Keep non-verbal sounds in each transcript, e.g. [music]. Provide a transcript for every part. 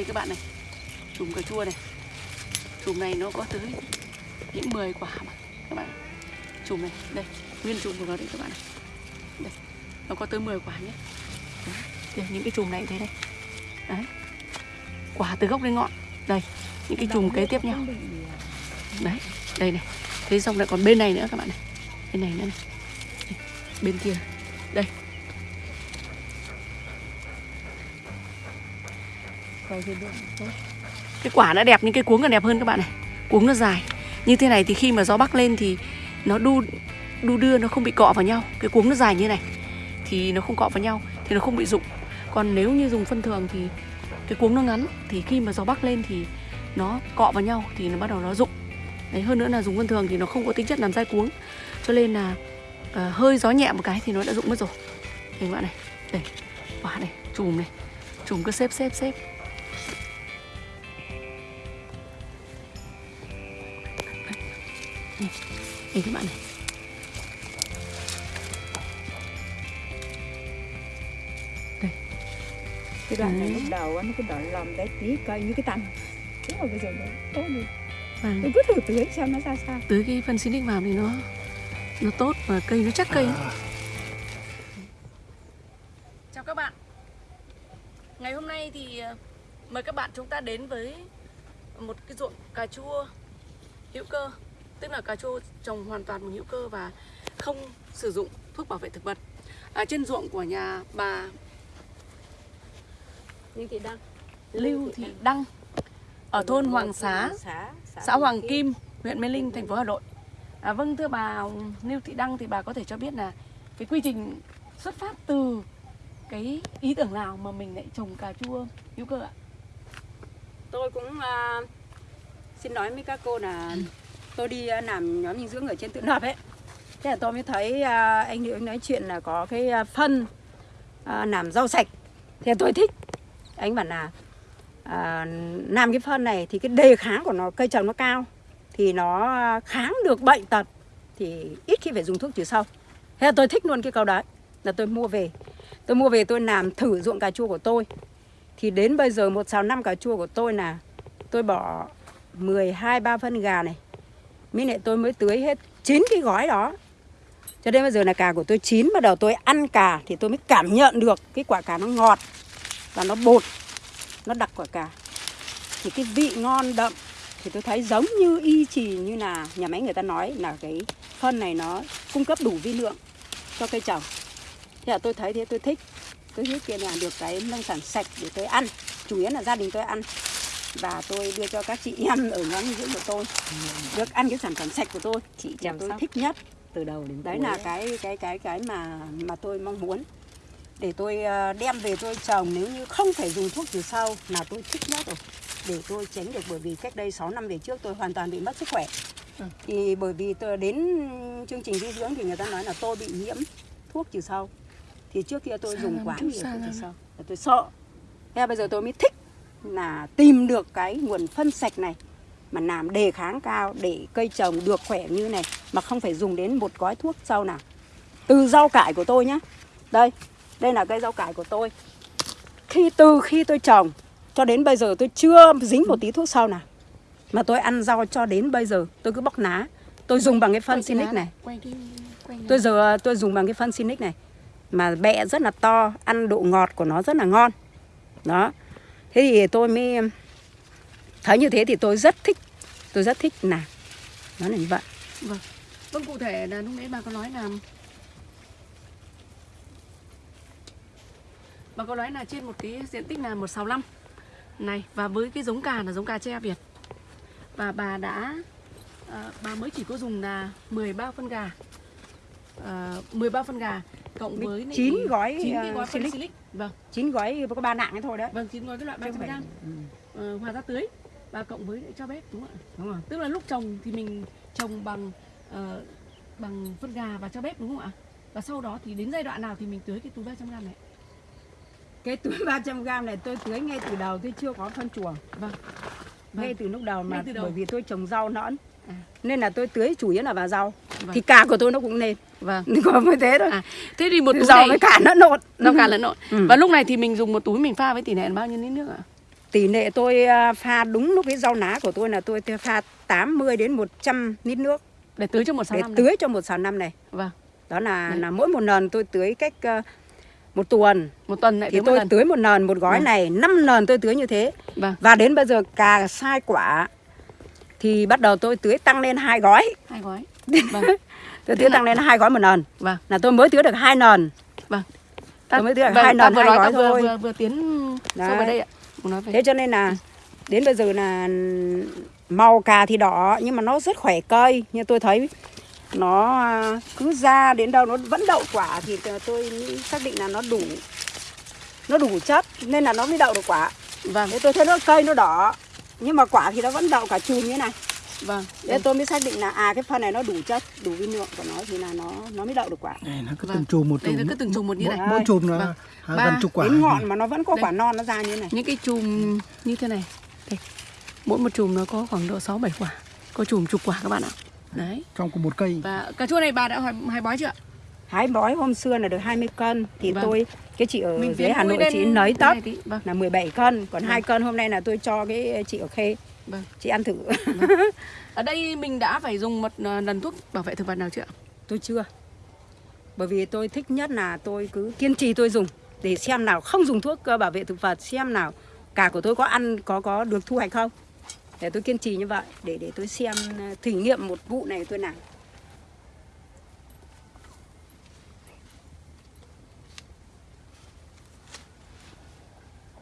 Đây các bạn này Chùm cà chua này. Chùm này nó có tới những 10 quả mà. Các bạn Chùm này Đây Nguyên chùm của nó đây các bạn này. Đây Nó có tới 10 quả nhé. Đấy. Đây, những cái chùm này thế đây Đấy Quả từ gốc đến ngọn. Đây Những cái chùm kế tiếp nhau. Đấy Đây này. Thế xong lại còn bên này nữa các bạn này. Bên này nữa này. Đây. Bên kia. Đây. Cái quả nó đẹp nhưng cái cuống còn đẹp hơn các bạn này. Cuống nó dài. Như thế này thì khi mà gió bắc lên thì nó đu đu đưa nó không bị cọ vào nhau. Cái cuống nó dài như này thì nó không cọ vào nhau thì nó không bị rụng. Còn nếu như dùng phân thường thì cái cuống nó ngắn thì khi mà gió bắc lên thì nó cọ vào nhau thì nó bắt đầu nó rụng. Đấy hơn nữa là dùng phân thường thì nó không có tính chất làm dai cuống. Cho nên là uh, hơi gió nhẹ một cái thì nó đã rụng mất rồi. Đây các bạn này. Đây quả này chùm này. Chùm cứ xếp xếp xếp đây các bạn này. Đây. Cái đoạn này lúc đầu á, nó cứ đỏ lòm đấy tí cây như cái tăm thế mà bây giờ nó tốt đi. Và tôi cứ thử tưới xem nó ra sao. Tưới cái phân xinic vào thì nó nó tốt và cây nó chắc cây. Chào các bạn ngày hôm nay thì ờ, mời các bạn chúng ta đến với một cái ruộng cà chua hữu cơ. Tức là cà chua trồng hoàn toàn bằng hữu cơ và không sử dụng thuốc bảo vệ thực vật. À, trên ruộng của nhà bà như thị đăng. Lưu Thị Đăng. Ở thôn Hoàng Xá xã, xã Hoàng Kim, huyện Mê Linh, thành phố Hà Nội. À, vâng thưa bà Lưu Thị Đăng thì bà có thể cho biết là cái quy trình xuất phát từ cái ý tưởng nào mà mình lại trồng cà chua hữu cơ ạ? Tôi cũng uh, xin nói với các cô là tôi đi uh, làm nhóm dinh dưỡng ở trên tự lập ấy. Thế là tôi mới thấy uh, anh hiệu nói chuyện là có cái uh, phân uh, làm rau sạch. Thì tôi thích. Anh bảo là à, làm cái phân này thì cái đề kháng của nó cây trồng nó cao thì nó kháng được bệnh tật thì ít khi phải dùng thuốc trừ sâu. Thế là tôi thích luôn cái câu đấy là tôi mua về. Tôi mua về tôi làm thử ruộng cà chua của tôi thì đến bây giờ một xào năm cà chua của tôi là tôi bỏ 12 ba phân gà này. Mới lại tôi mới tưới hết 9 cái gói đó. Cho đến bây giờ là cà của tôi chín, bắt đầu tôi ăn cà thì tôi mới cảm nhận được cái quả cà nó ngọt và nó bột, nó đặc quả cà. Thì cái vị ngon đậm thì tôi thấy giống như y chỉ như là nhà máy người ta nói là cái phân này nó cung cấp đủ vi lượng cho cây trồng. Thế là tôi thấy thế, tôi thích tôi thích kia là được cái nông sản sạch để tôi ăn. Chủ yếu là gia đình tôi ăn. Và tôi đưa cho các chị em ở nhóm dưỡng của tôi. Được ăn cái sản phẩm sạch của tôi. Chị chăm tôi sóc. thích nhất. Từ đầu đến đấy cuối là cái cái cái cái mà mà tôi mong muốn. Để tôi ờ, đem về tôi trồng. Nếu như không phải dùng thuốc trừ sâu là tôi thích nhất rồi. Để tôi tránh được bởi vì cách đây 6 năm về trước tôi hoàn toàn bị mất sức khỏe. Ừ. thì bởi vì tôi đến chương trình dinh dưỡng thì người ta nói là tôi bị nhiễm thuốc trừ sâu thì trước kia tôi Xa dùng quá nhiều sâu và tôi sợ. Thế bây giờ tôi mới thích là tìm được cái nguồn phân sạch này mà làm đề kháng cao để cây trồng được khỏe như này mà không phải dùng đến một gói thuốc sâu nào. Từ rau cải của tôi nhá. Đây đây là cây rau cải của tôi. Khi từ khi tôi trồng cho đến bây giờ tôi chưa dính một tí thuốc sâu nào. Mà tôi ăn rau cho đến bây giờ tôi cứ bóc lá tôi dùng bằng cái phân Sinic này. tôi giờ tôi dùng bằng cái phân Sinic này mà bẹ rất là to ăn độ ngọt của nó rất là ngon đó thế thì tôi mới thấy như thế thì tôi rất thích tôi rất thích làm nó là như vậy Vâng. Vâng cụ thể là lúc nãy bà có nói là Bà có nói là trên một cái diện tích là 165 này và với cái giống cà là giống cà tre Việt. Và bà đã à, bà mới chỉ có dùng là 13 phân gà. Ờ, à, 13 phân gà cộng Với chín gói, chín ờ, gói Silic. silic. Vâng. chín gói có ba nạng ấy thôi đấy Vâng, chín gói cái loại Chứ không 300 phải- g ừ, ờ, hòa ra tưới và cộng với cho bếp đúng không ạ? đúng rồi Tức là lúc trồng thì mình trồng bằng ờ, bằng phân gà và cho bếp đúng không ạ? Và sau đó thì đến giai đoạn nào thì mình tưới cái túi 300 g này? cái túi [laughs] 300 gram này tôi tưới ngay từ đầu tôi chưa có phân chuồng Vâng. ngay Vâng. từ lúc đầu mà Ngay từ đầu. bởi vì tôi trồng rau nõn. Nên là tôi tưới chủ yếu là vào rau Vâng. thì cà của tôi nó cũng nên Vâng. [laughs] có mới thế thôi À, thế thì một túi rau này với cả nó nộn rau cà lẫn lộn. Ừ. Và lúc này thì mình dùng một túi mình pha với tỷ lệ bao nhiêu lít nước ạ? tỷ lệ tôi à, pha đúng lúc cái rau ná của tôi là tôi pha 80 đến 100 lít nước để tưới cho một sáu để năm này. tưới cho một xào năm này. Vâng. Đó là Đấy. là mỗi một lần tôi tưới cách à, một tuần Một tuần lại thì tưới một tôi lần. tưới một lần một gói Vâng. này 5 lần tôi tưới như thế. Vâng. Và đến bây giờ cà sai quả thì bắt đầu tôi tưới tăng lên hai gói. Hai gói. [laughs] Vâng. Tôi tưới là- tăng lên hai gói một lần. Vâng. Là tôi mới tưới được hai lần. Vâng. Tôi mới tưới được vâng, hai vừa hai nói gói ta vừa, thôi. vừa vừa tiến sâu vào Đấy. đây ạ. Nói về. Thế cho nên là đến bây giờ là màu cà thì đỏ nhưng mà nó rất khỏe cây. Như tôi thấy nó à, cứ ra đến đâu nó vẫn đậu quả thì tôi xác định là nó đủ nó đủ chất nên là nó mới đậu được quả. Vâng. Thế tôi thấy nó cây nó đỏ nhưng mà quả thì nó vẫn đậu cả chùm như này. Vâng. Thế tôi mới xác định là à cái phân này nó đủ chất, đủ vi lượng của nó thì là nó nó mới đậu được quả. Đây nó cứ Vâng. từng chùm một Đây chùm. nó cứ từng chùm một như mỗi, này. mỗi chùm nó Vâng. à, Ba gần chục quả. Đến ngọn mà nó vẫn có Đây. quả non nó ra như này. Những cái chùm như thế này. Đây. Mỗi một chùm nó có khoảng độ 6 7 quả. Có chùm chục quả các bạn ạ. Đấy. Trong cùng một cây. Và cà chua này bà đã hỏi hai bói chưa ạ? Hái bói hôm xưa là được 20 cân thì Vâng. tôi cái chị ở dưới tiến Hà Nội chị thế tóc. Vâng. là 17 cân, còn Vâng. 2 cân hôm nay là tôi cho cái chị ở Khê. Vâng. Chị ăn thử. Ở đây mình đã phải dùng một ờ, lần thuốc bảo vệ thực vật nào chưa ạ? tôi chưa. Bởi vì tôi thích nhất là tôi cứ kiên trì tôi dùng để xem nào không dùng thuốc ờ, bảo vệ thực vật xem nào cả của tôi có ăn có có được thu hoạch không. Để tôi kiên trì như vậy để để tôi xem ờ, thử nghiệm một vụ này tôi làm.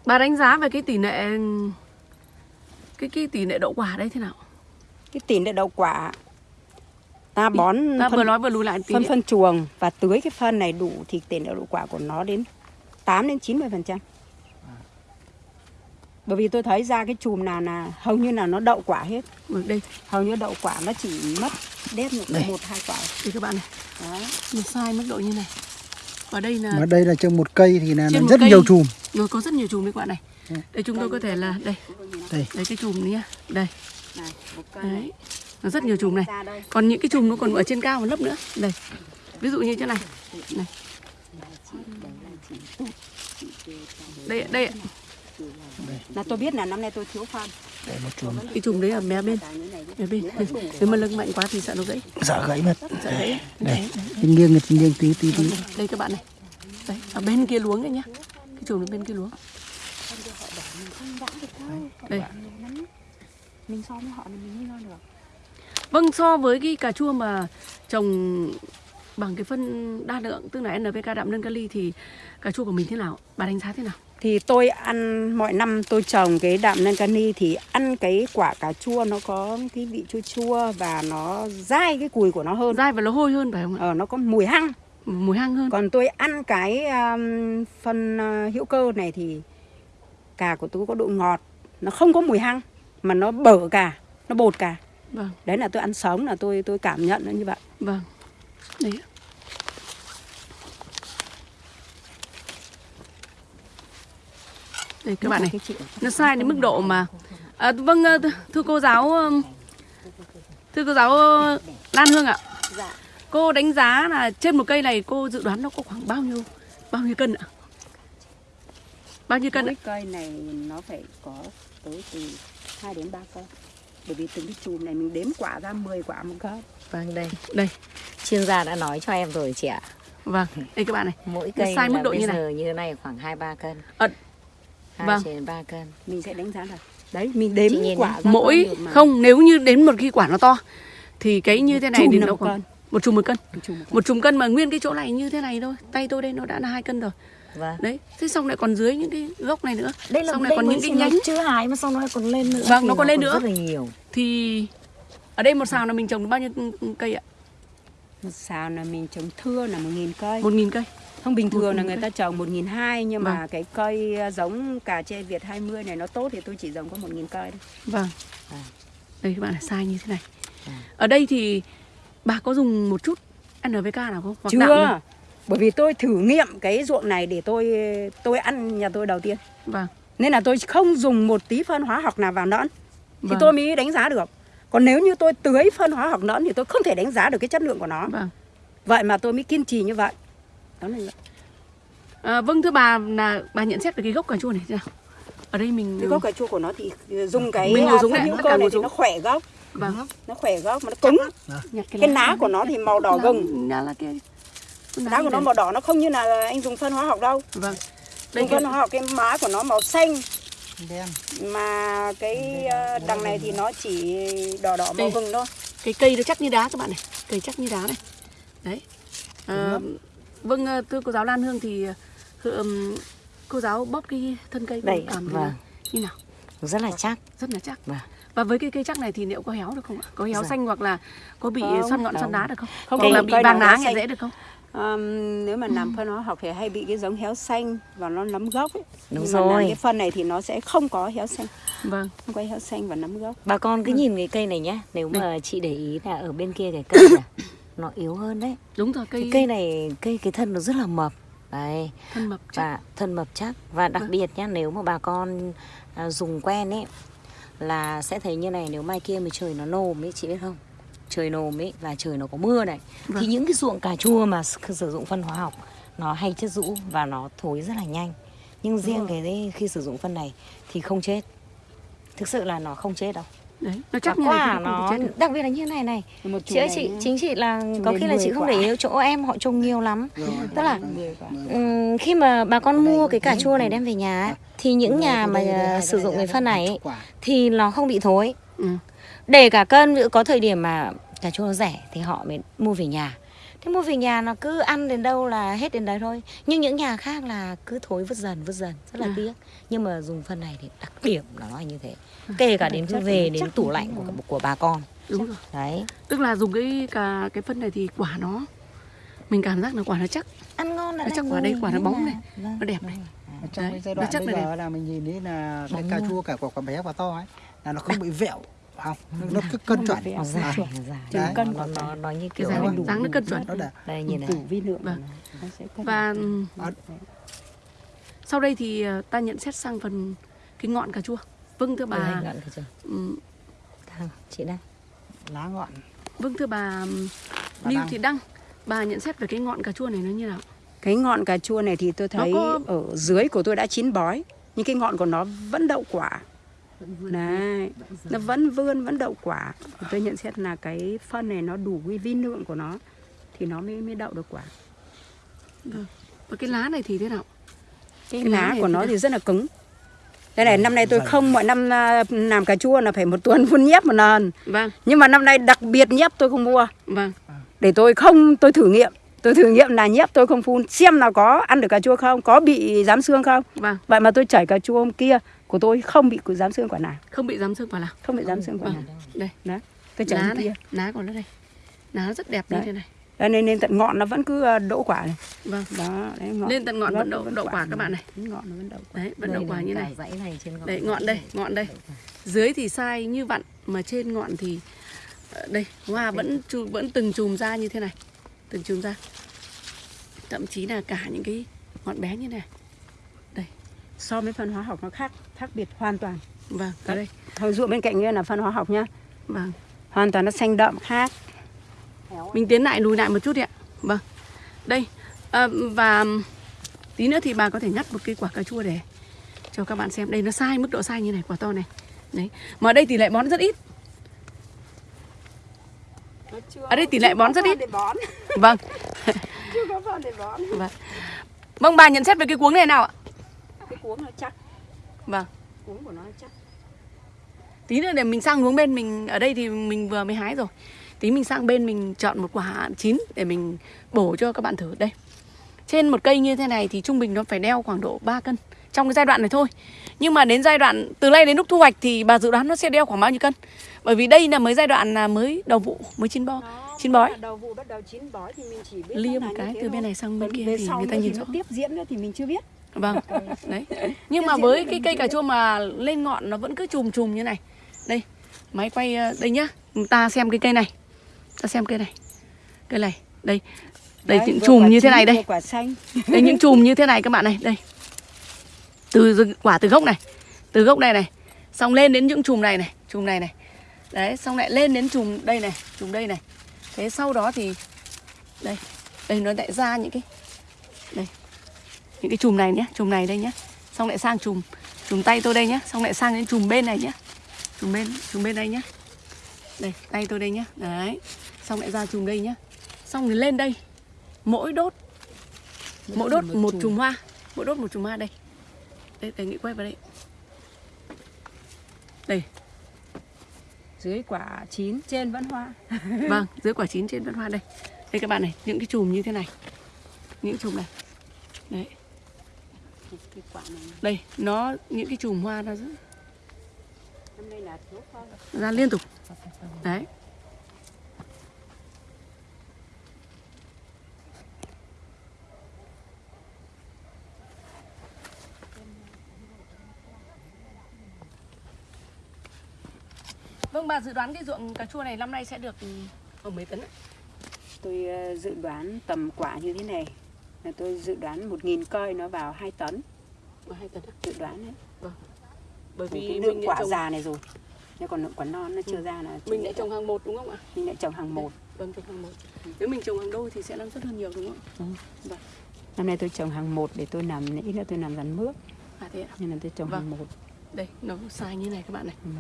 Bà đánh giá về cái tỷ lệ cái cái tỷ lệ đậu quả đây thế nào? Cái tỷ lệ đậu quả ta bón Ta phân vừa nói vừa lùi lại phân phân chuồng và tưới cái phân này đủ thì tỷ lệ đậu quả của nó đến 8 đến 90 phần trăm. Bởi vì tôi thấy ra cái chùm nào là hầu như là nó đậu quả hết, Vâng, đây, hầu như đậu quả nó chỉ mất đét một, một hai quả. đây các bạn này, Đấy. một sai mức độ như này. Và đây là Mà đây là trong một cây thì là Trên rất cây. nhiều chùm. rồi có rất nhiều chùm đấy các bạn này. Ừ. Đây chúng tôi có thể là đây, Đây. đây cái chùm này nhá. Đây, Này, một cây này. đấy. Nó rất nhiều chùm này. Còn những cái chùm nó còn ở trên cao một lớp nữa. Đây. Ví dụ như thế này. Này. Đây đây ạ. Là tôi biết là năm nay tôi thiếu phân. Đây một chùm. cái chùm đấy ở mé bên. Mé bên. Nếu mà lưng mạnh quá thì sợ nó gãy. Sợ gãy mất. Sợ gãy. Đây. Nghiêng nghiêng nghiêng tí tí tí. Đây các bạn này. Đấy, ở bên kia luống đấy nhá. Cái chùm ở bên kia luống. Đây. Mình so với họ thì mình nghĩ được. Vâng, so với cái cà chua mà trồng bằng cái phân đa lượng tức là NPK đạm nâng kali thì cà chua của mình thế nào? Bà đánh giá thế nào? Thì tôi ăn mọi năm tôi trồng cái đạm nâng cani thì ăn cái quả cà chua nó có cái vị chua chua và nó dai cái cùi của nó hơn. Dai và nó hôi hơn phải không ạ? Ờ, nó có mùi hăng. Mùi hăng hơn. Còn tôi ăn cái um, phân uh, hữu cơ này thì cà của tôi có độ ngọt, nó không có mùi hăng mà nó bở cà, nó bột cà. Vâng, Đấy là tôi ăn sống là tôi tôi cảm nhận nó như vậy. vâng. Đấy. Đây các bạn này. Nó sai đến mức độ mà à, vâng ờ, th- thưa cô giáo ừm, thưa cô giáo ờ, Lan Hương ạ Dạ. cô đánh giá là trên một cây này cô dự đoán nó có khoảng bao nhiêu bao nhiêu cân ạ bao nhiêu cân ạ Mỗi cây này nó phải có tới từ 2 đến 3 cân. Bởi vì từng cái chùm này mình đếm quả ra 10 quả một cân. Vâng đây, đây chuyên gia đã nói cho em rồi chị ạ. vâng đây các bạn này Mỗi cây sai mức độ bây như này. giờ như thế này khoảng 2 3 cân. Ờ, 2 vâng. trên 3 cân. Mình sẽ đánh giá là đấy mình đếm quả mỗi không nếu như đến một khi quả nó to thì cái như thế này thì nó một cân. một chùm một cân Một chùm một cân. một chùm cân mà nguyên cái chỗ này như thế này thôi tay tôi đây nó đã là hai cân rồi Vâng. đấy thế xong lại còn dưới những cái gốc này nữa Đây là xong lại còn những cái nhánh chưa hái mà xong nó lại còn lên nữa. Vâng, nó còn lên nữa. Rất là nhiều. thì ở đây một xào là mình trồng được bao nhiêu cây ạ Một xào là mình trồng thưa là 1.000 cây. một nghìn cây Không bình thường là người ta trồng 1.200 nhưng mà Vâng. cái cây à, giống cà chê Việt 20 này nó tốt thì tôi chỉ trồng có 1.000 cây thôi. vâng Vâng. đây các bạn là sai như thế này Vâng. ở đây thì bà có dùng một chút NPK nào không Hoặc Chưa. Bởi vì tôi thử nghiệm cái ruộng này để tôi tôi ăn nhà tôi đầu tiên. vâng Nên là tôi không dùng một tí phân hóa học nào vào lẫn thì Vâng. tôi mới đánh giá được. Còn nếu như tôi tưới phân hóa học lẫn thì tôi không thể đánh giá được cái chất lượng của nó. vâng Vậy mà tôi mới kiên trì như vậy. Đó là vậy. à, vâng thưa bà là bà nhận xét về cái gốc cà chua này thế nào? Ở đây mình cái gốc cà chua của nó thì dùng cái Mình phân này, hữu cơ này thì nó khỏe gốc. Vâng. Nó khỏe gốc mà nó cứng. Cái lá của nó thì màu đỏ gừng lá lá kia Cái lá của nó màu đỏ nó không như là anh dùng phân hóa học đâu. Vâng. Đây dùng cái, phân hóa học cái má của nó màu xanh. Đen. Mà cái ờ, đằng này thì nó chỉ đỏ đỏ màu vừng thôi. Cái cây nó chắc như đá các bạn này. Cây chắc như đá này. Đấy. À, vâng ờ, thưa cô giáo Lan Hương thì ờ, cô giáo bóp cái thân cây Đây, cảm vâng. như nào rất là chắc rất là chắc Vâng. và với cái cây chắc này thì liệu có héo được không ạ có héo Dạ. xanh hoặc là có bị Không, xoăn ngọn xoăn không. đá được không Không, hoặc là bị vàng lá xanh. dễ được không Ờm, nếu mà làm phân hóa học thì hay bị cái giống héo xanh và nó nấm gốc ấy. Đúng Nhưng mà làm rồi. cái phân này thì nó sẽ không có héo xanh vâng không có héo xanh và nấm gốc Bà con cứ nhìn cái cây này nhá Nếu mà chị để ý là ở bên kia cái cây này Nó yếu hơn đấy. Đúng rồi cây Cái cây này, cây cái thân nó rất là mập. Đấy. Thân mập chắc. Và thân mập chắc. Và đặc Vâng. biệt nhá nếu mà bà con à, dùng quen ấy là sẽ thấy như này nếu mai kia mà trời nó nồm ấy chị biết không? Trời nồm ấy là trời nó có mưa này. Thì Vâng. những cái ruộng cà chua mà sử dụng phân hóa học nó hay chất rũ và nó thối rất là nhanh. Nhưng riêng cái đấy, khi sử dụng phân này thì không chết. Thực sự là nó không chết đâu đấy nó chắc này quả thì nó chết đặc biệt là như này này. Một chị ơi chị chính chị là có đến khi là chị 10 không quả. để ý chỗ em họ trồng nhiều lắm. Rồi tức là ừm, khi mà bà con mua cái cà chua này đem về nhà ấy, thì những nhà mà sử dụng cái phân này ấy, thì nó không bị thối. Ừ. để cả cân có thời điểm mà cà chua nó rẻ thì họ mới mua về nhà thế mua về nhà nó cứ ăn đến đâu là hết đến đấy thôi. Nhưng những nhà khác là cứ thối vứt dần vứt dần rất là À. tiếc. Nhưng mà dùng phân này thì đặc điểm là nó là như thế. Kể cả đến khi về đến tủ lạnh của của bà con. Đúng rồi. Đấy. Tức là dùng cái cả cái phân này thì quả nó mình cảm giác là quả nó chắc. Ăn ngon Nó lại chắc là quả đây, quả nó bóng này, vâng, nó đẹp này. Ở trong Đấy, cái giai nó đoạn chắc bây là giờ là mình nhìn thấy là cái cà chua cả quả quả bé và to ấy là nó không bị vẹo không? Nó cứ cân chuẩn. À, nó dài Đấy. nó, nó, như cái kiểu dáng nó cân chuẩn. Nó đã đây nhìn này. vi lượng. Vâng. cân và À. sau đây thì ờ, ta nhận xét sang phần cái ngọn cà chua. Vâng thưa bà. Ngọn chị đây. Lá ngọn. Vâng thưa bà Lưu. Thị Đăng bà nhận xét về cái ngọn cà chua này nó như nào? Cái ngọn cà chua này thì tôi thấy có- ở dưới của tôi đã chín bói nhưng cái ngọn của nó vẫn đậu quả Đấy, nó vẫn vươn vẫn đậu quả. Thì tôi nhận xét là cái phân này nó đủ cái vi lượng của nó thì nó mới mới đậu được quả. Và cái lá này thì thế nào? Cái, Cái lá của nó thì rất là cứng. Đây này năm nay tôi dày. không mọi năm à, làm cà chua là phải một tuần phun nhép một lần. Vâng. Nhưng mà năm nay đặc biệt nhép tôi không mua. Vâng. Để tôi không tôi thử nghiệm. Tôi thử nghiệm là nhép tôi không phun xem nào có ăn được cà chua không có bị dám xương không. Vâng. Vậy mà tôi chảy cà chua hôm kia của tôi không bị dám xương quả nào. Không bị dám xương vào nào? Không bị dám xương quả vâng. nào. Đây. Đấy tôi chảy lá kia lá của nó đây lá rất đẹp như Đấy. thế này. Đấy, nên, nên tận ngọn nó vẫn cứ à, đỗ quả này. Vâng. Đó đấy, ngọn lên tận ngọn vẫn đậu đậu quả các bạn này. Ngọn nó vẫn đậu quả. Đấy vẫn đậu Đây quả như này. dãy này trên ngọn Đấy, ngọn đây, ngọn đây. Dưới thì sai như vặn mà trên ngọn thì ờ, đây, hoa vẫn vẫn từng chùm ra như thế này. Từng chùm ra. Thậm chí là cả những cái ngọn bé như này. So với phân hóa học nó khác khác biệt hoàn toàn Vâng, ở đây. hồi ruộng bên cạnh kia là phân hóa học nhá Vâng. hoàn toàn nó xanh đậm khác Mình tiến lại lùi lại một chút đi ạ. Vâng. Đây. À, và tí nữa thì bà có thể ngắt một cái quả cà chua để cho các bạn xem. Đây nó sai mức độ sai như này, quả to này. Đấy. Mà ở đây tỷ lệ bón rất ít. Ở đây tỷ lệ bón rất ít. để bón Vâng. [laughs] chưa có phân để bón Vâng. Vâng bà nhận xét về cái cuống này nào ạ? Cái cuống nó chắc Vâng. cuống của nó chắc Tí nữa để mình sang hướng bên mình ở đây thì mình vừa mới hái rồi. Tí mình sang bên mình chọn một quả chín để mình bổ cho các bạn thử đây. Trên một cây như thế này thì trung bình nó phải đeo khoảng độ 3 cân trong cái giai đoạn này thôi. Nhưng mà đến giai đoạn từ nay đến lúc thu hoạch thì bà dự đoán nó sẽ đeo khoảng bao nhiêu cân? Bởi vì đây là mới giai đoạn là mới đầu vụ, mới chín bo, chín bói. đầu vụ bắt đầu chín bói thì mình chỉ biết Lia một cái từ bên này sang bên Còn kia thì người ta nhìn rõ. tiếp diễn nữa thì mình chưa biết Vâng, đấy. Nhưng mà với cái cây cà chua mà lên ngọn nó vẫn cứ chùm chùm như này. Đây, máy quay ờ, đây nhá. Ta xem cái cây này. Ta xem cây này. Cây này, đây. Đây những chùm như thế này đây. quả xanh [laughs] Đây những chùm như thế này các bạn này, đây. Từ quả từ gốc này. Từ gốc này này. Xong lên đến những chùm này này, chùm này này. Đấy, xong lại lên đến chùm đây này, chùm đây này. Thế sau đó thì đây, đây nó lại ra những cái đây. Những cái chùm này nhé, chùm này đây nhé. xong lại sang chùm chùm tay tôi đây nhá. Xong lại sang đến chùm bên này nhá. Chùm bên chùm bên đây nhá. Đây tay tôi đây nhá. Đấy. Xong lại ra chùm đây nhá. Xong rồi lên đây. Mỗi đốt mỗi đốt một chùm. hoa. Mỗi đốt một chùm hoa đây. Đây đề nghị quay vào đây. Đây. Dưới quả chín trên vẫn hoa. [laughs] Vâng dưới quả chín trên vẫn hoa đây. Đây các bạn này những cái chùm như thế này. Những chùm này. Đấy cái quả này đây nó những cái chùm hoa nó rất- ra liên tục. Đấy. Vâng bà dự đoán cái ruộng cà chua này năm nay sẽ được ở mấy tấn ạ? tôi ờ, dự đoán tầm quả như thế này là tôi dự đoán 1.000 cây nó vào 2 tấn Ở hai tấn ạ. dự đoán đấy Bởi vì cái lượng quả trồng, già này rồi nhưng còn lượng quả non nó chưa ra là mình lại trồng hàng một đúng không ạ? mình lại trồng hàng một Vâng trồng hàng một. Nếu mình trồng hàng đôi thì sẽ năng suất hơn nhiều đúng không ạ? năm nay tôi trồng hàng một để tôi làm ít nữa tôi làm rắn mướp À thế ạ. nên là tôi trồng Vâng. hàng một Đây, nó sai như này các bạn này. Ừ.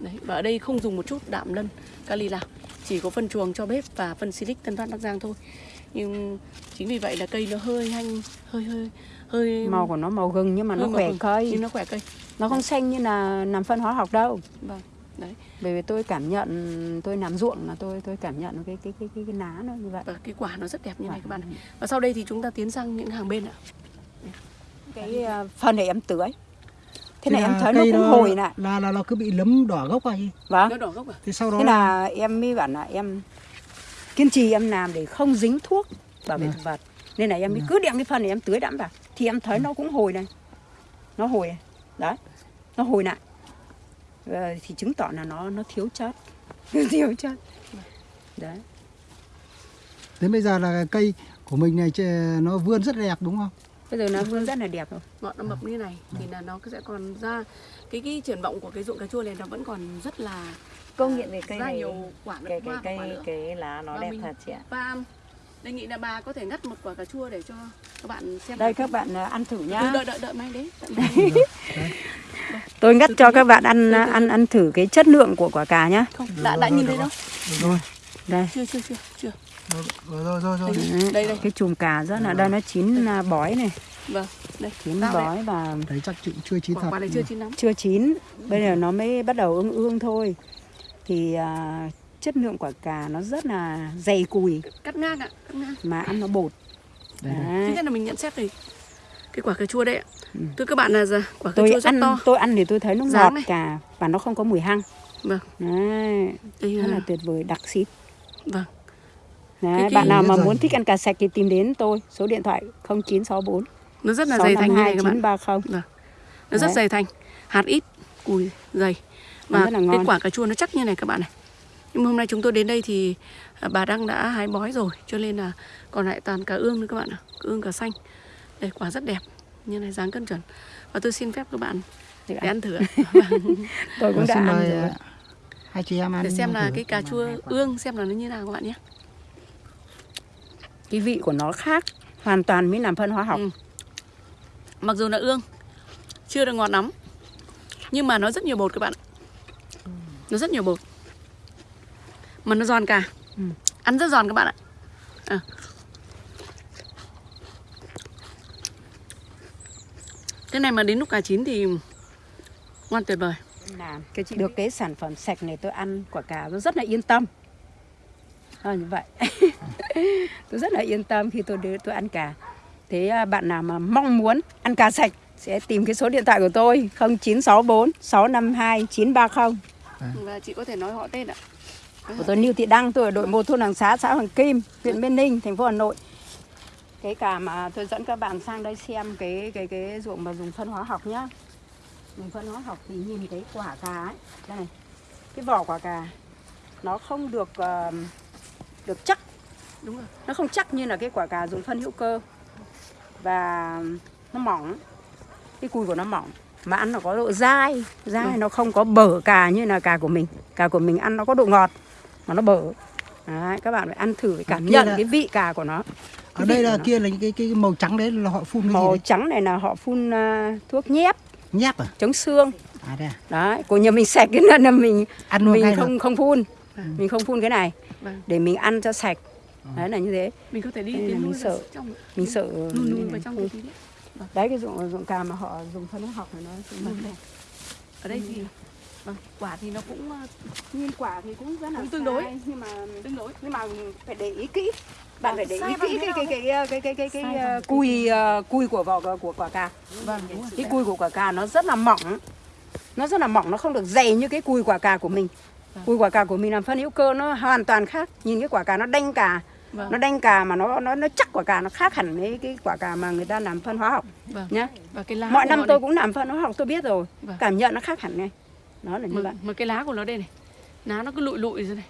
Đấy, và ở đây không dùng một chút đạm lân kali nào, chỉ có phân chuồng cho bếp và phân silic Tân Phát Bắc Giang thôi. Nhưng chính vì vậy là cây nó hơi hanh, hơi hơi hơi màu của nó màu gừng nhưng mà nó khỏe cây nhưng nó khỏe cây. nó không xanh như là làm phân hóa học đâu Vâng. Đấy, bởi vì tôi cảm nhận tôi làm ruộng là tôi tôi cảm nhận cái cái cái cái, cái lá nó như vậy và cái quả nó rất đẹp như này các bạn này. Và sau đây thì chúng ta tiến sang những hàng bên ạ. cái ờ, phân này em tưới thế Thế này em là thấy nó cũng hồi lại là là nó cứ bị lấm đỏ gốc vào gì vâng Nó đỏ gốc à? thế sau đó thế là em mới bảo là em kiên trì em làm để không dính thuốc bảo vệ Vâng. thực vật. Nên là em mới cứ đem cái phân này em tưới đẫm vào. Thì em thấy nó cũng hồi này. Nó hồi. Đấy nó hồi lại Ờ, thì chứng tỏ là nó nó thiếu chất. [laughs] Thiếu chất. Đấy. Đến bây giờ là cây của mình này nó vươn rất đẹp đúng không? Bây giờ nó vươn rất là đẹp rồi ngọn nó mập như này thì là nó sẽ còn ra cái cái triển vọng của cái ruộng cà chua này nó vẫn còn rất là công nhận về cây ra này nhiều quả cái cái cây cái lá nó Và đẹp mình- thật chị ạ Và đề nghị là bà có thể ngắt một quả cà chua để cho các bạn xem. đây các bạn ờ, ăn thử nhá Ừ, đợi đợi đợi may đấy. [laughs] tôi ngắt cho các bạn ăn ăn ăn thử cái chất lượng của quả cà nhá Không, đã đã nhìn thấy đâu? Rồi đây Chưa chưa chưa chưa. rồi rồi rồi, Đây, đây. cái chùm cà rất là đây nó chín à, bói này Vâng, đây. chín bói và đấy chắc chịu chưa chín thật này chưa chín lắm. chưa chín bây giờ nó mới bắt đầu ương ương thôi thì à, chất lượng quả cà nó rất là dày cùi Cắt ngang ạ, cắt ngang. mà ăn nó bột. Thứ Đấy. nhất là mình nhận xét về cái quả cà chua đây ạ. Ừ. Thưa các bạn là giờ quả cà tôi chua rất ăn to. tôi ăn thì tôi thấy nó Dáng ngọt này. cà và nó không có mùi hăng Vâng. Đấy, Đây rất là là tuyệt vời đặc xít vâng. Đấy, Cái- bạn nào mà muốn thích ăn cà sạch thì tìm đến tôi số điện thoại 0964 Nó rất là dày thành như này các bạn. 652 930 Nó rất Đấy. dày thành, hạt ít, cùi dày. Và rất cái quả cà chua nó chắc như này các bạn này. Nhưng mà hôm nay chúng tôi đến đây thì à, bà Đăng đã hái bói rồi, cho nên là còn lại toàn cà ương nữa các bạn ạ, cà ương cà xanh. Đây quả rất đẹp, như này dáng cân chuẩn. Và tôi xin phép các bạn để ăn. thử ạ. [laughs] tôi cũng Rồi, đã ăn rồi à, hai chị em ăn để xem là thử. cái cà chua ương xem là nó như nào các bạn nhé. cái vị của nó khác hoàn toàn mới làm phân hóa học Ừ. Mặc dù là ương chưa được ngọt lắm nhưng mà nó rất nhiều bột các bạn ạ. Nó rất nhiều bột. Mà nó giòn cả. Ừ. Ăn rất giòn các bạn ạ. À. Cái này mà đến lúc cà chín thì ngon tuyệt vời. làm được cái sản phẩm sạch này tôi ăn quả cà tôi rất là yên tâm à, như vậy [laughs] tôi rất là yên tâm khi tôi đưa tôi ăn cà thế à, bạn nào mà mong muốn ăn cà sạch sẽ tìm cái số điện thoại của tôi 0964 652 930 Và chị có thể nói họ tên ạ. của tôi Lưu Thị Đăng tôi ở đội một thôn Hàng Xá xã Hoàng Kim huyện Biên Ninh thành phố Hà Nội. Cái cà mà tôi dẫn các bạn sang đây xem cái cái cái ruộng mà dùng phân hóa học nhá. Dùng phân hóa học thì nhìn cái quả cà ấy đây này cái vỏ quả cà nó không được ờ, được chắc. Đúng rồi. nó không chắc như là cái quả cà dùng phân hữu cơ và nó mỏng. Cái cùi của nó mỏng. Mà ăn nó có độ dai. Dai Vâng. nó không có bở cà như là cà của mình. Cà của mình ăn nó có độ ngọt mà nó bở. Đấy, các bạn phải ăn thử cảm nhận là- cái vị cà của nó. ở đây là kia là những cái cái màu trắng đấy là họ phun cái gì màu đấy? trắng này là họ phun à, thuốc nhép. Nháp à? Chống xương. À đây à? đấy của nhà mình sạch [laughs] cái là mình ăn luôn mình không được không phun. Vâng. mình không phun cái này. Vâng. để mình ăn cho sạch đấy là như thế. Mình có thể đi là tiến mình sợ. trong mình sợ luôn luôn vào trong cái tí đấy đấy cái dụng dụng cà mà họ dùng phân hóa học này nó Vâng. luôn đẹp. ở đây thì vâng, quả thì nó cũng ờ, nhìn quả thì cũng rất là Cũng tương đối. sai, nhưng mà tương đối. nhưng mà phải để ý kỹ. Bạn phải để ý kỹ cái cái cái cái cái cái cái, uh, cùi uh, cùi của vỏ của quả cà. Vâng đúng rồi. Cái cùi của quả cà nó rất là mỏng. Nó rất là mỏng nó không được dày như cái cùi quả cà của mình. Vâng. cùi quả cà của mình làm phân hữu cơ nó hoàn toàn khác. Nhìn cái quả cà nó đanh cà vâng. Nó đanh cà mà nó nó nó chắc quả cà nó khác hẳn với cái quả cà mà người ta làm phân hóa học vâng. nhá. Và cái lá mọi năm tôi đây, cũng làm phân hóa học tôi biết rồi. Vâng. cảm nhận nó khác hẳn này nó là như mà, vậy. mà cái lá của nó đây này lá nó cứ lụi lụi rồi này.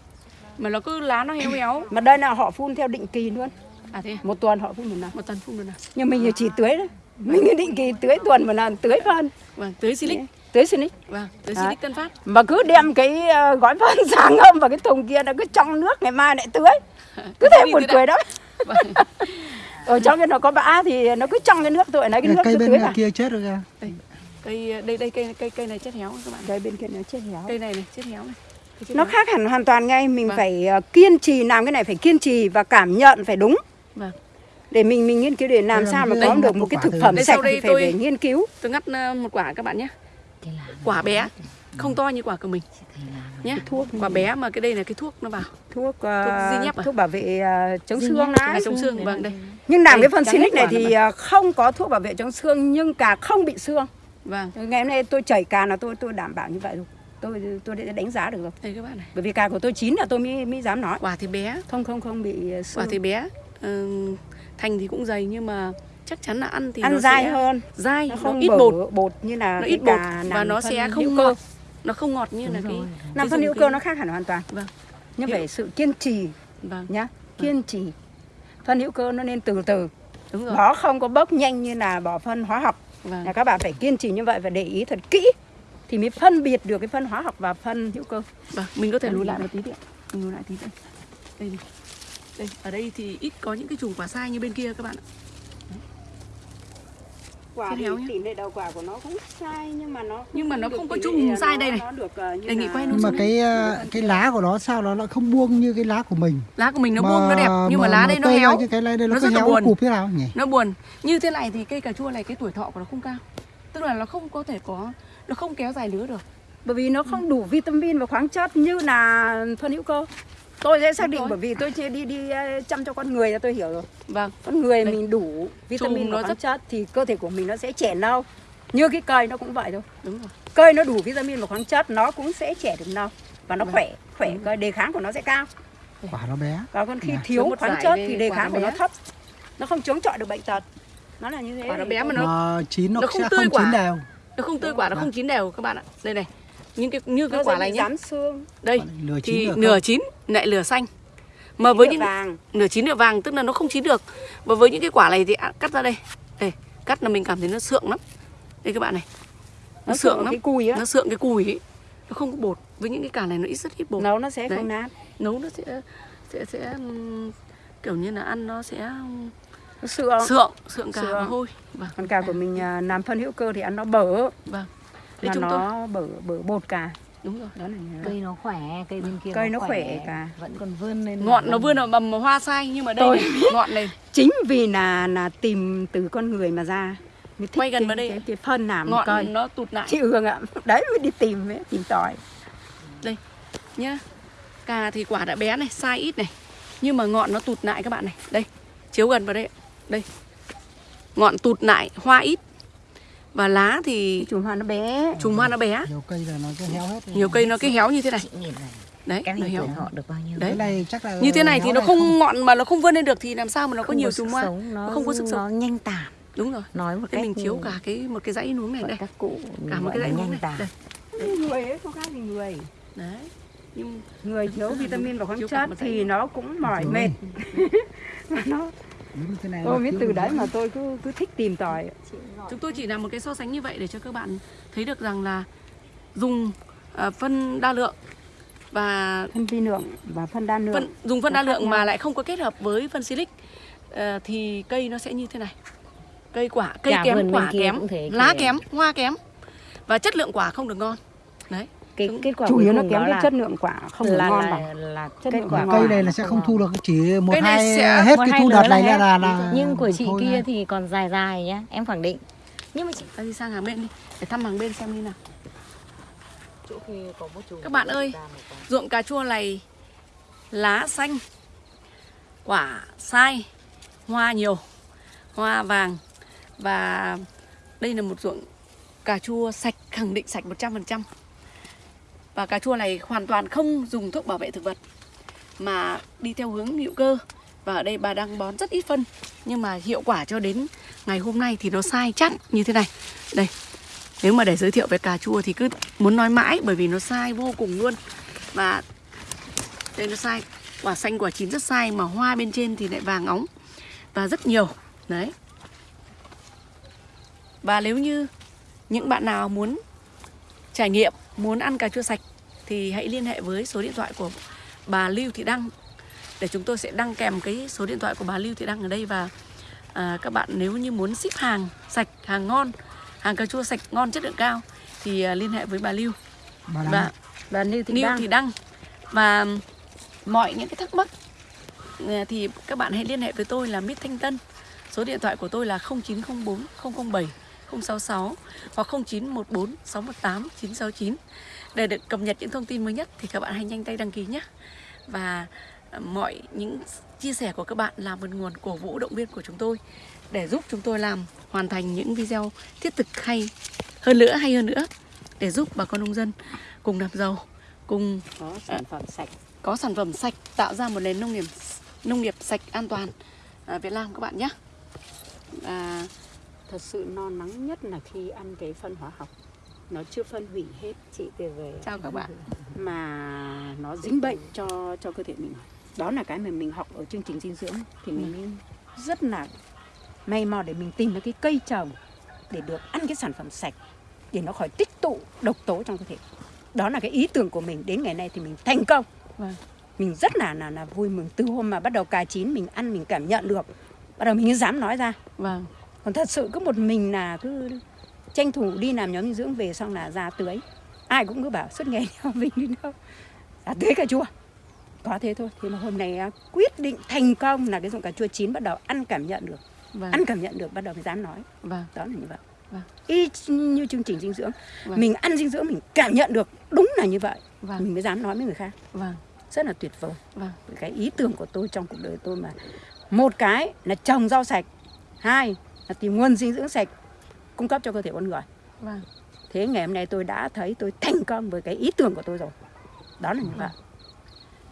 Mà nó cứ lá nó héo héo. Mà đây là họ phun theo định kỳ luôn. À thế à? một tuần họ phun một lần một tuần phun được nào? Nhưng mình chỉ tưới đấy mình định kỳ tưới tuần một lần tưới phân. Vâng tới silic. Tưới xin vâng Đấy. silic tân phát. Mà cứ đem cái ờ, gói phân [laughs] sáng ngâm vào cái thùng kia nó cứ trong nước ngày mai lại tưới [laughs] cứ thế Đi buồn cười đó. [laughs] Ở trong cái nó có bã thì nó cứ trong cái nước tôi lấy cái nước cây bên tưới kia chết rồi kìa. Đây cây đây đây cây cây cây này chết héo các bạn. Đây bên kia nó chết héo. Cây này này chết héo này. Cây nó khác hẳn hoàn toàn ngay mình Vâng. phải ờ, kiên trì làm cái này phải kiên trì và cảm nhận phải đúng. Vâng. Để mình mình nghiên cứu để làm sao mà cái- có được một cái thực phẩm Đây sạch thì phải, tôi- phải nghiên cứu. tôi ngắt ờ, một quả các bạn nhé. Quả bé không to như quả của mình. Nhé thuốc quả bé mà cái đây là cái thuốc nó vào. Thuốc ờ, Thuốc Zinep à? thuốc bảo vệ ờ, chống xương à, đấy chống xương vâng đây. Nhưng làm Đây, cái phân hết này thì ờ, không có thuốc bảo vệ chống xương nhưng cà không bị xương. Vâng. Ngày hôm nay tôi chảy cà là tôi tôi đảm bảo như vậy rồi. Tôi tôi đã đánh giá được rồi. Đây các bạn này. Bởi vì cà của tôi chín là tôi mới mới dám nói. Quả thì bé. Không không không bị ờ, quả xương thì bé. Ờ, thành thì cũng dày nhưng mà chắc chắn là ăn thì ăn nó dai sẽ hơn. dai nó nó, không ít bở bột bột như là nó ít bột và nó sẽ hữu không cơ. Nó không ngọt như là Đúng cái rồi. làm cái phân dùng hữu cơ nó khác hẳn hoàn toàn. Vâng. Nhưng phải sự kiên trì vâng. nhá. Kiên trì. Phân hữu cơ nó nên từ từ. Đúng rồi. Nó không có bốc nhanh như là bỏ phân hóa học. Vâng. Là các bạn phải kiên trì như vậy và để ý thật kỹ thì mới phân biệt được cái phân hóa học và phân hữu cơ. Vâng mình có thể Vâng. lùi lại một tí đi mình lùi lại tí đây đây này. đây ở đây thì ít có những cái chùm quả sai như bên kia các bạn ạ quả thì héo nhá. tỷ lệ đầu quả của nó cũng sai nhưng mà nó Nhưng mà nó không có chung sai đây này. nó được ờ, như Đề nghị quay nhưng mà cái ờ, cái lá của nó sao nó lại không buông như cái lá của mình? Lá của mình nó buông nó đẹp nhưng mà, lá đây nó héo. như cái lá đây nó, rất là buồn. cụp thế nào nhỉ? Nó buồn. Như thế này thì cây cà chua này cái tuổi thọ của nó không cao. Tức là nó không có thể có nó không kéo dài lứa được. Bởi vì nó không đủ vitamin và khoáng chất như là phân hữu cơ tôi sẽ xác định bởi vì tôi chưa đi đi ờ, chăm cho con người là tôi hiểu rồi. Vâng. Con người Đây. mình đủ vitamin và nó khoáng rất- chất thì cơ thể của mình nó sẽ trẻ lâu như cái cây nó cũng vậy thôi. Đúng rồi. Cây nó đủ vitamin và khoáng chất nó cũng sẽ trẻ được lâu và nó Vâng. khỏe khỏe cây đề kháng của nó sẽ cao. Quả nó bé. Còn còn khi Dạ. thiếu một khoáng chất thì đề kháng của nó thấp. Nó không chống chọi được bệnh tật. Nó là như thế Quả nó bé mà nó- nó chín nó, nó không sẽ tươi không quả. chín đều. Nó không tươi quả nó không chín đều các bạn ạ. Đây này những cái như cái nó quả này rám xương. Đây nửa chín thì nửa chín lại nửa xanh. Mà với nửa những vàng. Nửa chín nửa vàng tức là nó không chín được. Và với những cái quả này thì à, cắt ra đây. Đây cắt là mình cảm thấy nó sượng lắm. Đây các bạn này. Nó, nó sượng sượng lắm. cái cùi á. Nó sượng cái cùi ấy. Nó không có bột. Với những cái quả này nó ít rất ít bột. Nấu nó sẽ Đấy. không nát. Nấu nó sẽ sẽ sẽ kiểu như là ăn nó sẽ nó sượng. sượng sượng cả Sượng. và hôi. Vâng. Còn cà của mình à, làm phân hữu cơ thì ăn nó bở. Vâng Đấy mà chúng tôi nó bở bở bột cà đúng rồi đó là thế. cây nó khỏe cây bên kia Cây nó khỏe cả. vẫn còn vươn lên. Ngọn nó vươn ở mầm hoa sai nhưng mà đây Tôi- [laughs] này, ngọn này. Chính vì là là tìm từ con người mà ra mới thích Quay gần vào đây. cái, cái phân làm ngọn cây nó tụt lại. Chị Hương ạ đấy mới đi tìm ấy, tìm tòi. Nhá. Cà thì quả đã bé này sai ít này. Nhưng mà ngọn nó tụt lại các bạn này. Đây chiếu gần vào đây đây. Ngọn tụt lại hoa ít và lá thì chùm hoa nó bé. chùm hoa nó bé. Nhiều cây là nó cái héo hết nhiều cây nó cái héo như thế này. Đấy cái nó này héo. họ được bao nhiêu? Đấy. cái này chắc là như thế này thì nó không ngọn mà nó không vươn lên được thì làm sao mà nó có Không nhiều chùm hoa? nó không có sức sống. nó nhanh tàn. Đúng rồi. Nói một cách mình chiếu cả cái một cái dãy núm này đây. các cụ cả một cái dãy nhanh này. tàn. Đây. Người ấy không khác gì người? Đấy. Nhưng người thiếu vitamin và khoáng chất thì nó cũng mỏi mệt. [laughs] Mà nó tôi thiếu từ đấy mà [laughs] tôi cứ cứ thích tìm tòi. Chúng tôi chỉ làm một cái so sánh như vậy để cho các bạn thấy được rằng là dùng à, phân đa lượng và phân vi lượng và phân đa lượng phân dùng phân đa lượng nhau. mà lại không có kết hợp với phân silic. Ờ, thì cây nó sẽ như thế này. Cây quả cây Cả kém quả kém lá kém hoa kém và chất lượng quả không được ngon. Đấy cái kết quả chủ yếu nó kém cái chất lượng quả không được là, ngon là, bằng là chất kết lượng quả cây này là sẽ không thu được chỉ một hai sẽ- hết cái thu đợt này là là nhưng của chị kia thì còn dài dài nhá em khẳng định. Nhưng mà chị ta đi sang hàng bên đi để thăm hàng bên xem như nào. Chỗ kia có một chùm Các bạn ơi, ruộng cà chua này lá xanh quả sai hoa nhiều hoa vàng. Và đây là một ruộng cà chua sạch khẳng định sạch 100% và cà chua này hoàn toàn không dùng thuốc bảo vệ thực vật, mà đi theo hướng hữu cơ. Và ở đây bà đang bón rất ít phân, nhưng mà hiệu quả cho đến ngày hôm nay thì nó sai chắc như thế này. Đây, nếu mà để giới thiệu về cà chua thì cứ muốn nói mãi bởi vì nó sai vô cùng luôn. Và đây nó sai, quả xanh, quả chín rất sai mà hoa bên trên thì lại vàng óng. Và rất nhiều, đấy. Và nếu như những bạn nào muốn trải nghiệm muốn ăn cà chua sạch thì hãy liên hệ với số điện thoại của bà Lưu Thị Đăng để chúng tôi sẽ đăng kèm cái số điện thoại của bà Lưu Thị Đăng ở đây và à, các bạn nếu như muốn ship hàng sạch hàng ngon hàng cà chua sạch ngon chất lượng cao thì à, liên hệ với bà Lưu. Bà và và Lưu Thị Lưu Đăng. Thị Đăng. Và mọi những cái thắc mắc à, thì các bạn hãy liên hệ với tôi là Mít Thanh Tân. Số điện thoại của tôi là 0904 007 066 hoặc 0914 618 969 để được cập nhật những thông tin mới nhất thì các bạn hãy nhanh tay đăng ký nhé. Và à, mọi những chia sẻ của các bạn là một nguồn cổ vũ động viên của chúng tôi để giúp chúng tôi làm hoàn thành những video thiết thực hay hơn nữa hay hơn nữa để giúp bà con nông dân cùng làm giàu cùng có sản phẩm sạch. có sản phẩm sạch tạo ra một nền nông nghiệp nông nghiệp sạch an toàn à, Việt Nam các bạn nhé. À, thật sự no nắng nhất là khi ăn cái phân hóa học. Nó chưa phân hủy hết chị tuyệt vời chào các bạn. Mà nó dính bệnh cho cho cơ thể mình. Đó là cái mà mình học ở chương trình dinh dưỡng. Thì mình mới rất là may mò để mình tìm được cái cây trồng để được ăn cái sản phẩm sạch để nó khỏi tích tụ độc tố trong cơ thể. Đó là cái ý tưởng của mình. Đến ngày nay thì mình thành công. Vâng. mình rất là là là vui mừng. Từ hôm mà bắt đầu cà chín mình ăn mình cảm nhận được. Bắt đầu mình dám nói ra. Vâng còn thật sự cứ một mình là cứ tranh thủ đi làm nhóm dinh dưỡng về xong là ra tưới. Ai cũng cứ bảo suốt ngày [laughs] theo mình đi đâu. Ra tưới cà chua. Có thế thôi. Thì mà hôm nay á, quyết định thành công là cái dụng cà chua chín bắt đầu ăn cảm nhận được. Vâng. Ăn cảm nhận được bắt đầu mới dám nói. Vâng. Đó là như vậy. Vâng. y như chương trình dinh dưỡng. Vâng. mình ăn dinh dưỡng mình cảm nhận được đúng là như vậy. Vâng. Mình mới dám nói với người khác. Vâng. Rất là tuyệt vời. Vâng. Cái ý tưởng của tôi trong cuộc đời tôi mà một cái là trồng rau sạch hai là tìm nguồn dinh dưỡng sạch cung cấp cho cơ thể con người. Vâng. Thế ngày hôm nay tôi đã thấy tôi thành công với cái ý tưởng của tôi rồi. Đó là như vậy.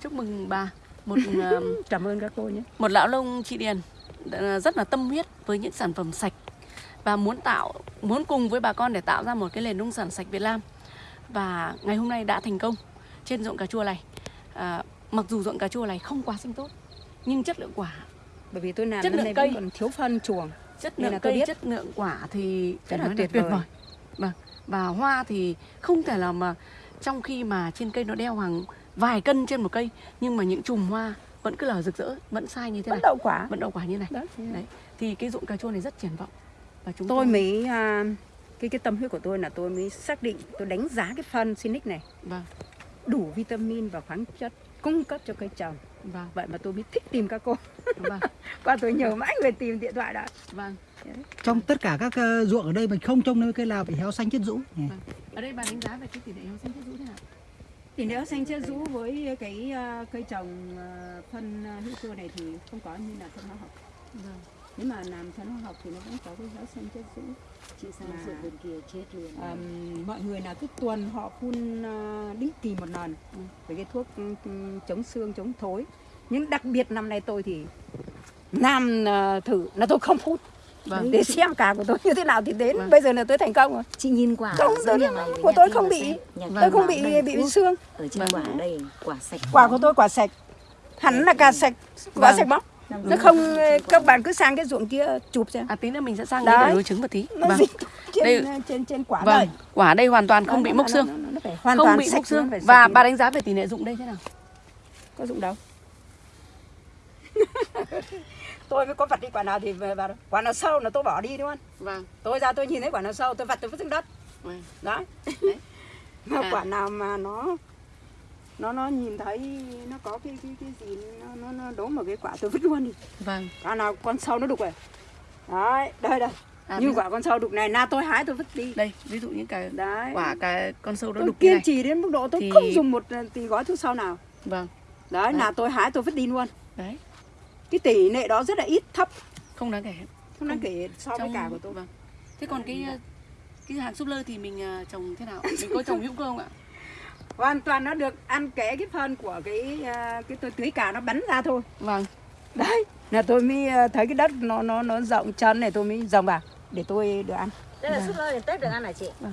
Chúc mừng bà. Một [laughs] ờm, cảm ơn các cô nhé. một lão nông chị Điền đã rất là tâm huyết với những sản phẩm sạch. Và muốn tạo muốn cùng với bà con để tạo ra một cái nền nông sản sạch Việt Nam. Và ngày hôm nay đã thành công trên ruộng cà chua này. À, mặc dù ruộng cà chua này không quá xanh tốt nhưng chất lượng quả. Bởi vì tôi làm Chất lượng cây. còn thiếu phân chuồng chất lượng tôi cây biết. chất lượng quả thì Rất là nói tuyệt vời. vâng. Và hoa thì không thể là mà trong khi mà trên cây nó đeo hàng vài cân trên một cây nhưng mà những chùm hoa vẫn cứ là rực rỡ vẫn sai như thế vẫn này. đậu quả. Vẫn đậu quả như này. Đó đấy. Thì cái ruộng cà chua này rất triển vọng. Và chúng tôi mới à, cái cái tâm huyết của tôi là tôi mới xác định tôi đánh giá cái phân Sinic này. Vâng. Đủ vitamin và khoáng chất cung cấp cho cây trồng vâng. Vậy mà tôi mới thích tìm các cô. Vâng. [laughs] Qua tôi nhờ mãi người tìm điện thoại đã. Vâng. Trong tất cả các ờ, ruộng ở đây mình không trông nơi cây nào bị héo xanh chết rũ. Vâng. Ở đây bà đánh giá về cái tỷ lệ heo xanh thiết rũ thế nào? Tỷ lệ xanh chết rũ với cái à, cây trồng à, phân hữu cơ này thì không có như là phân hóa học. Vâng nếu mà làm phân hóa học thì nó vẫn có cái héo xanh chết rũ chị sang ruộng bên kia chết luôn Ờm, mọi người là cứ tuần họ phun à, định kỳ một lần Ừ. với cái thuốc ừ, chống xương chống thối nhưng đặc biệt năm nay tôi thì làm à, thử là tôi không phun vâng để xem cả của tôi như thế nào thì đến Vâng. bây giờ là tôi thành công rồi chị nhìn quả Không, tôi- nhà của nhà tôi không bị- Vâng. tôi không bị bị thuốc. xương ở trên Vâng. quả đây quả sạch quả của tôi quả sạch hẳn là cả sạch quả Vâng. sạch bóng nó không các bạn cứ sang cái ruộng kia chụp xem. À tí nữa mình sẽ sang Đấy. để đối chứng một tí. Nó vâng. trên Đây- trên trên quả vâng. đây. Quả đây hoàn toàn không Đó, bị mốc xương. nó- nó hoàn không toàn bị sạch, mốc xương. và bà đánh giá về tỷ lệ dụng đây thế nào? Có dụng đâu. [laughs] Tôi mới có vặt đi quả nào thì về vào quả nào sâu là tôi bỏ đi luôn vâng. Tôi ra tôi nhìn thấy quả nào sâu tôi vặt tôi vứt xuống đất. Vâng đấy. Đấy. [laughs] mà À. quả nào mà nó nó nó nhìn thấy nó có cái cái cái gì nó nó, nó đốm vào cái quả tôi vứt luôn đi. Vâng. Quả nào con sâu nó đục rồi. Đấy đây đây. À, như dụ- quả con sâu đục này na tôi hái tôi vứt đi. Đây ví dụ những cái đấy. quả cái con sâu nó đục kiên trì đến mức độ tôi Thì- không dùng một ờ, tỷ gói thuốc sâu nào. Vâng. Đấy Đấy. là tôi hái tôi vứt đi luôn. Đấy. Cái tỷ lệ đó rất là ít thấp. Không đáng kể. Không đáng kể so với Trong- cả của tôi. vâng. thế còn cái ờ, cái hàng súp lơ thì mình ờ, trồng thế nào? [laughs] Mình có trồng hữu cơ không ạ hoàn toàn nó được ăn kẽ cái phân của cái à, cái tôi tưới cà nó bắn ra thôi vâng đấy là tôi mới à, thấy cái đất nó nó nó rộng chân này tôi mới dòng vào để tôi được ăn Đây là súp lơ đến Tết được ăn hả chị? Vâng.